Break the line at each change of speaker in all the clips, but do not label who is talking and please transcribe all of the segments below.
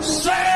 Say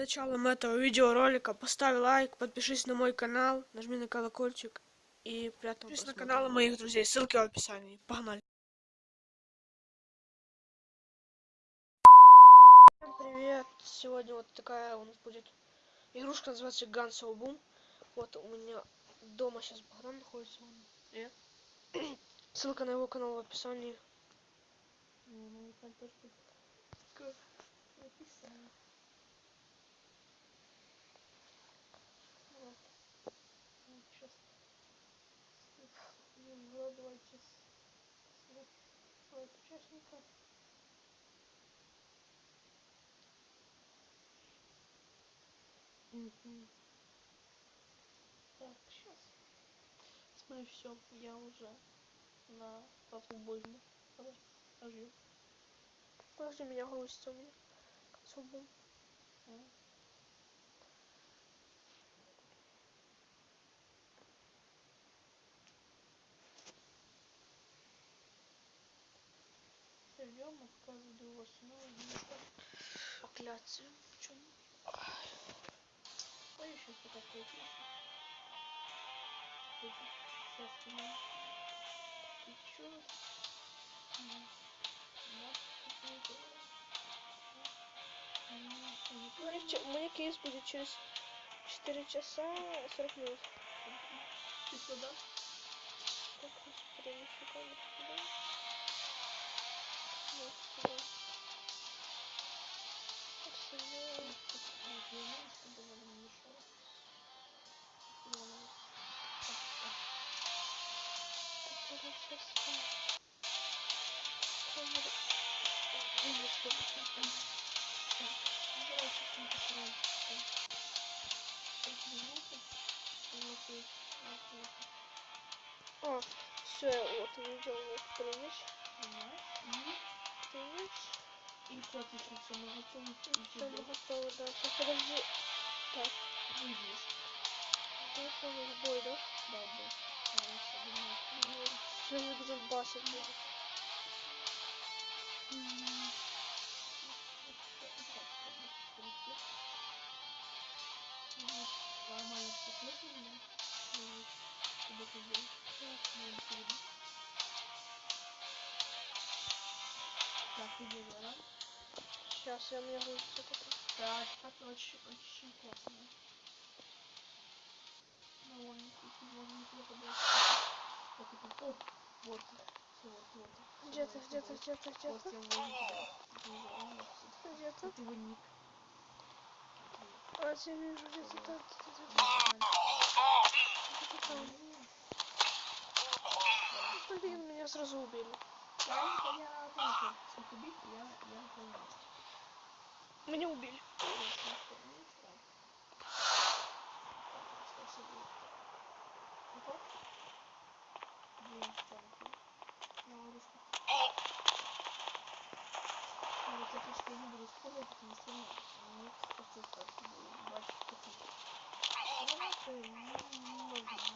началом этого видеоролика поставь лайк, подпишись на мой канал, нажми на колокольчик и приятного Подпишись на каналы моих друзей, ссылки в описании. Погнали! Всем привет! Сегодня вот такая у нас будет игрушка, называется Guns of Boom. Вот у меня дома сейчас Богдан находится. Привет. Ссылка на его канал в описании.
Ну, там тоже будет в описании. Вот. Вот сейчас. Ну, давайте своих участников. Угу. Так, сейчас. Смотри, все, я уже на по футбольно. Давай, ожил.
Подожди, меня грузится у меня. Guns of Boom.
Ждем, а пока жду вас снова
Покляться.
Чем? Ой, еще пока песня. Сейчас мы течет.
У меня че- у меня кейс будет через 4 часа 40 минут.
Ты сюда?
Так, перемещу камеру сюда. Вот сюда.
Чтобы вам не мешало.
Который сейчас что А, все, вот увидел, вот прыгнешь. Прыгнешь.
И что ты сейчас все на готове?
Все, мы готовы, да. Сейчас подожди. Так,
Выйдешь.
вот у нас бой, да?
Да, да. Хорошо,
Сейчас будем басить. будет.
Нормально все слышно? Чтобы ты сделал. Так, да?
Сейчас я мне грузится только.
Так, это очень, очень классно. Довольно довольно неплохо было. Так, это, о, вот, все, вот, вот.
Где ты, где ты, где ты, где ты? Где ты?
вот его ник.
А, я вижу, где ты там, где ты там. Блин, меня сразу убили.
Я я тоже. Сколько бить, я я понял.
Меня убили.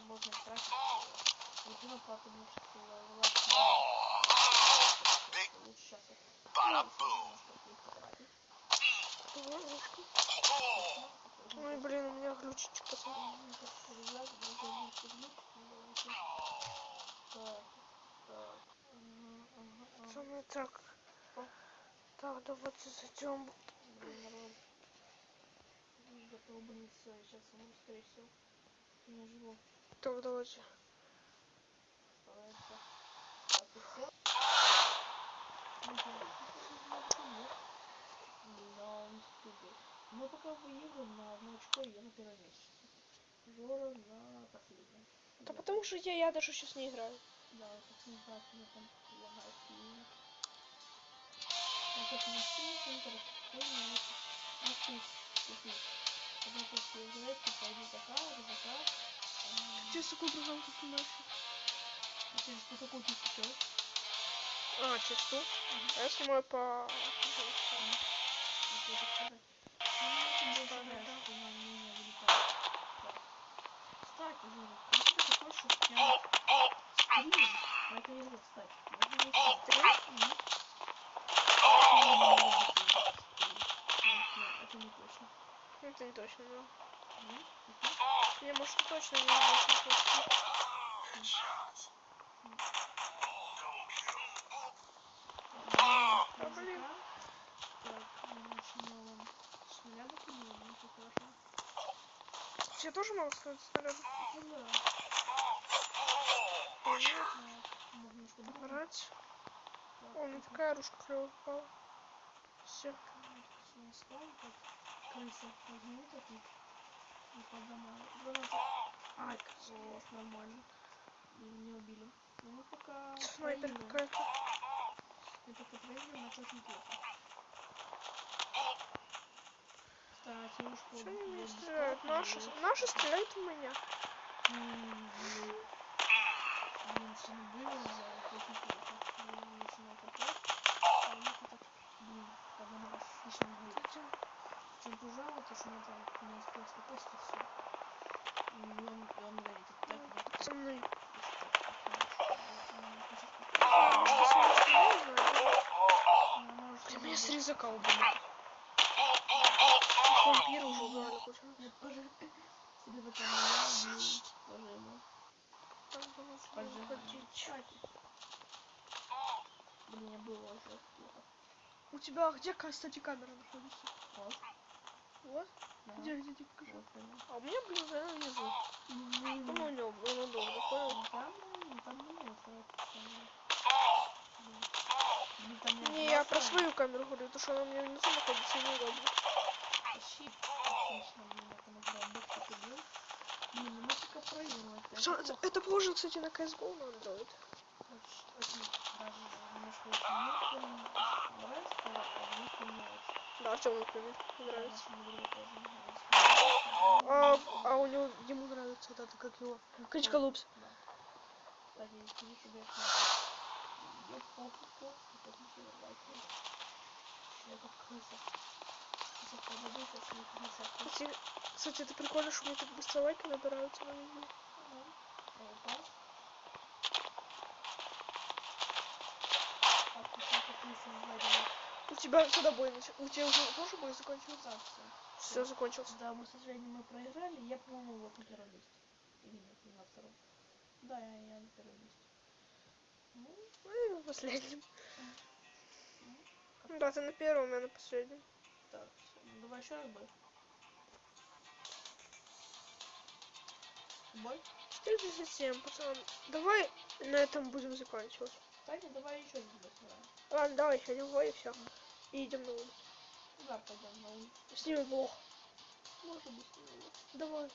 Можно тратить. Едино потому что лучше сейчас
Ой, блин, у меня пацан. Пацаны, так. Так, давайте зайдем.
Готов, блин, все, сейчас умру, скорее всего. Не живу.
Так, давайте.
Старается. Ты? Да, супер. Мы пока выиграем на одно очко, и я на первом месте. Жора на последнем.
Да потому что я, я даже сейчас не играю.
Да, как не знаю, мне там лагает сильно. Это на стриме, он короче, тут, вот тут. Одна точка играет, типа, иди заказ, заказ, а
через какую программку снимаешь?
А через что ты сейчас?
А, через ту? А я снимаю по...
Вот это сказать. Ну, ты
Да,
больше
да,
знаешь,
да.
что на меня вылетает. Так. Кстати, Жора, если ты хочешь, чтобы прям стрим в этой игре, кстати, можно не снять.
Стрим?
Мгм. Сегодня может быть выйдет стрим. Вот, нет, Это не точно.
Ну, Это не точно, да.
Мгм. Мгм.
Не, может, и точно, не очень точно.
Да,
Да, блин.
музыка. Так, мы начнем с нуля допилим, ну все хорошо.
Я тоже могу сказать снаряд.
Ну да.
Нет,
Так, можно немножко другу.
брать. О,
так,
такая ружка клевая попала. Все.
Ай, о, нормально. И меня убили. Ну, мы пока
Снайпер какая-то.
Мы пока проигрываем, но очень плохо. Кстати, уж
Что они меня стреляют? Наши, наши стреляют в меня.
Чем пожало, то что там не успел попасть и все. И он, и он говорит, так, вот, так,
Пацаны. Ты меня с резака убили. Вампира уже убрали кучу. Там было
было уже.
У тебя где, кстати, камера находится?
Вот,
Вот?
да.
Где, где, где, покажи.
Вот.
А у меня, блин, она внизу. Ну, у него, он удобно, понял?
Там, там там
Не, я про свою камеру говорю, потому что она у меня внизу находится неудобно.
Щит. Отлично, блин, это мы прям боксик убил. Блин, ну мы пока проигрывать. Это
это, похоже, кстати, на CSGO
не нравится.
Да, Артему, например, нравится. А, а у него, ему нравится вот это, как его, Кричка Лупс.
Кстати,
кстати, это прикольно, что мне так быстро лайки набираются на видео. У тебя когда бой нач... У тебя уже тоже бой закончился?
Все.
Все, закончился.
Да, мы, к сожалению, мы проиграли. Я, по-моему, вот на первом месте. Или нет, не на втором. Да, я, я на первом месте. Ну,
Ну, и последним.
ну,
Ну Да, ты на первом, я на последнем.
так. Ну, давай еще раз бой. Бой?
437, пацан. Давай на этом будем заканчивать.
Таня, давай еще один бой сыграем.
Ладно, давай еще один бой и все. И идем на улицу.
Да, пойдем на улицу.
Снимем блог.
Может быть, ну,
Давай.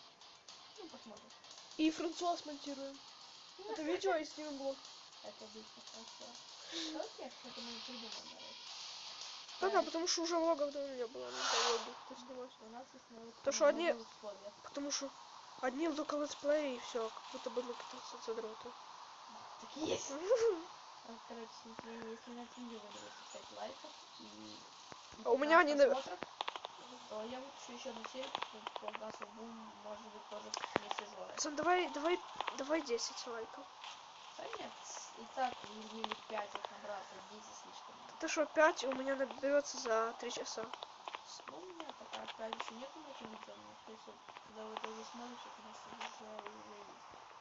ну, посмотрим.
И Франсуа смонтируем. Это видео и снимем блог.
Это хорошо. Давайте что-то мы придумаем, наверное.
Да-да, потому что уже влогов давно не было, надо влоги кто снимать.
У нас есть навык
То, что одни-
новых условиях.
Потому что одни только летсплеи и все, как будто бы мы какие-то задроты.
Так и есть. Короче, если, на видео наберется 5 лайков и...
А у меня
15
они
то я выпущу еще одну серию по, Гасу Бум, может быть, тоже вместе с Жорой.
Пацан, давай, давай, давай 10 лайков.
Нет, и так или 5 их набраться, 10 слишком.
Ты что, 5 у меня наберется за 3 часа.
Ну, у меня пока опять еще нету на это видео, но то есть когда вы это уже смотрите, у нас уже, есть.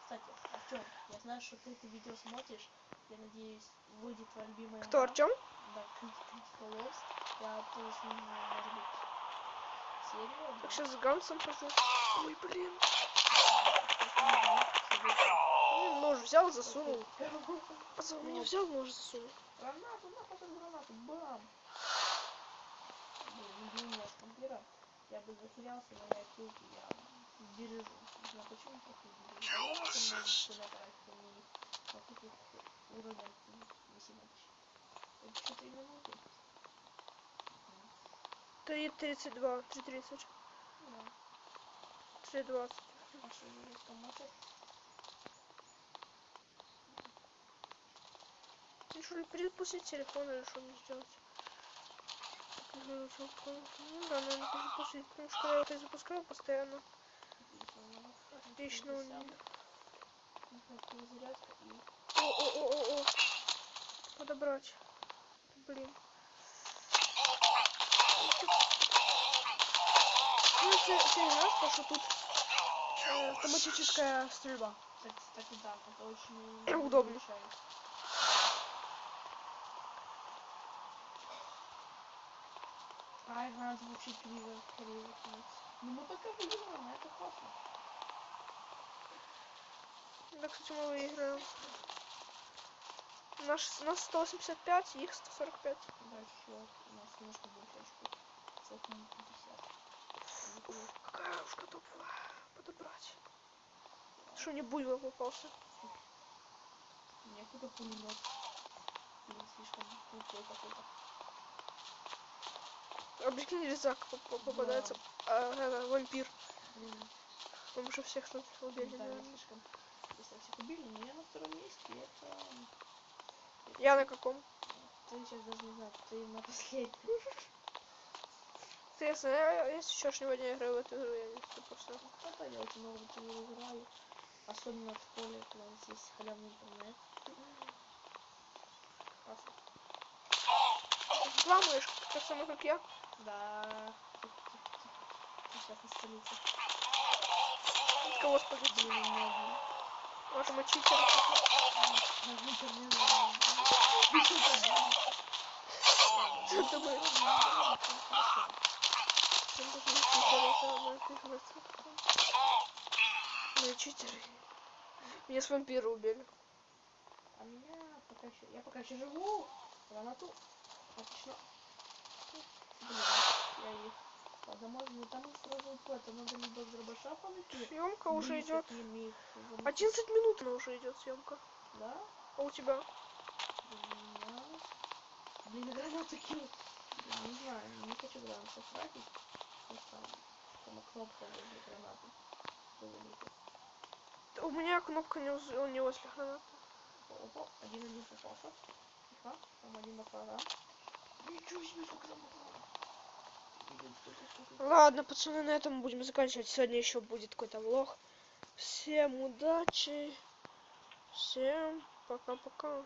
Кстати, Артем, я знаю, что ты это видео смотришь. Я надеюсь, выйдет твоя любимая
Кто. Артем?
Да, Крит- Critical Lost. Я тоже сниму, может быть, серию.
Так сейчас с Гансом хожу. Ой, блин. Нож взял, засунул. Пацан, не взял, нож засунул.
Гранату, нахуй гранату, бам! Блин, не блин, нож вампира. Я бы захилялся, но я килки, я бережу. Не знаю почему, просто бережу. А гранату можно сюда тратить, они на таких уровнях не сильно Это что-то и минуты.
3.32, 3.30,
Да.
3.20.
А что, есть там мотор?
Ну, что ли, перезапустить телефон или что мне сделать? Ну, да, наверное, перезапустить, потому что я перезапускаю постоянно. Отлично у меня. О-о-о-о-о. Подобрать. Блин. Ну, знаешь, потому что тут э, автоматическая стрельба.
Кстати, да, это очень
Удобно.
мешает. Вообще криво, криво кинуть. Ну мы пока выиграем, это классно.
Да, кстати, мы выиграем. Наш, нас 185, их 145.
Да, еще у нас немножко больше очков. Сотни 50.
Какая уж топовая. Подобрать. Что не буйвол попался?
Какой-то пулемет. Блин, слишком крутой какой-то.
А прикинь, резак поп- поп- попадается. А, это, вампир.
Блин,
Мы уже всех что убили,
да,
наверное.
слишком. Если всех убили, но я на втором месте, это...
Я на каком?
Ты сейчас даже не знаю, ты на последнем.
Интересно, я, я с вчерашнего дня играю в эту игру, я не знаю, просто.
Да, я очень много в нее играю. Особенно в школе, когда у нас есть халявный интернет. Классно.
Взламываешь, так само, как я.
Да. Сейчас на столице.
Кого
у меня один.
Может, мы.
Там
даже не читеры, это мы их Мы читеры. Меня с вампира убили.
А меня пока еще... Я пока еще живу. Гранату. Отлично.
Съемка уже идет.
такими их замутить.
11 минут она уже идет съемка.
Да?
А у тебя?
Блин, гранаты. Блин, Не знаю, не хочу гранату тратить. Там кнопка возле гранаты.
У меня кнопка не, уз- не возле гранаты.
Опа, один-один попался. Тихо, там один баклажан. Ничего себе, сколько там баклажан.
Ладно, пацаны, на этом будем заканчивать. Сегодня еще будет какой-то влог. Всем удачи. Всем пока-пока.